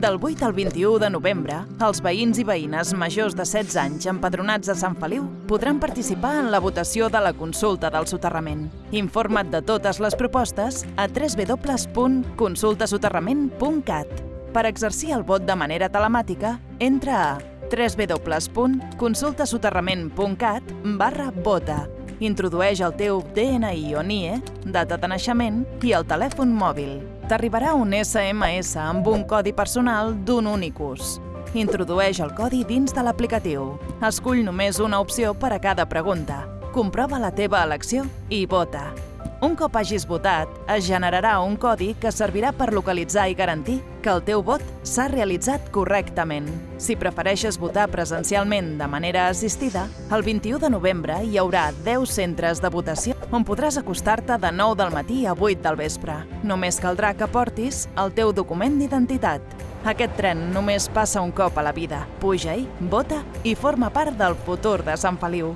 Del 8 al 21 de novembre, els veïns i veïnes majors de 16 anys empadronats a Sant Feliu podran participar en la votació de la consulta del soterrament. Informa't de totes les propostes a www.consultasoterrament.cat. Per exercir el vot de manera telemàtica, entra a www.consultasoterrament.cat barra vota. Introdueix el teu DNI o NIE, data de naixement i el telèfon mòbil. T'arribarà un SMS amb un codi personal d'un únic ús. Introdueix el codi dins de l'aplicatiu. Escull només una opció per a cada pregunta. Comprova la teva elecció i vota. Un cop hagis votat, es generarà un codi que servirà per localitzar i garantir que el teu vot s'ha realitzat correctament. Si prefereixes votar presencialment de manera assistida, el 21 de novembre hi haurà 10 centres de votació on podràs acostar-te de 9 del matí a 8 del vespre. Només caldrà que portis el teu document d'identitat. Aquest tren només passa un cop a la vida. Puja-hi, vota i forma part del futur de Sant Feliu.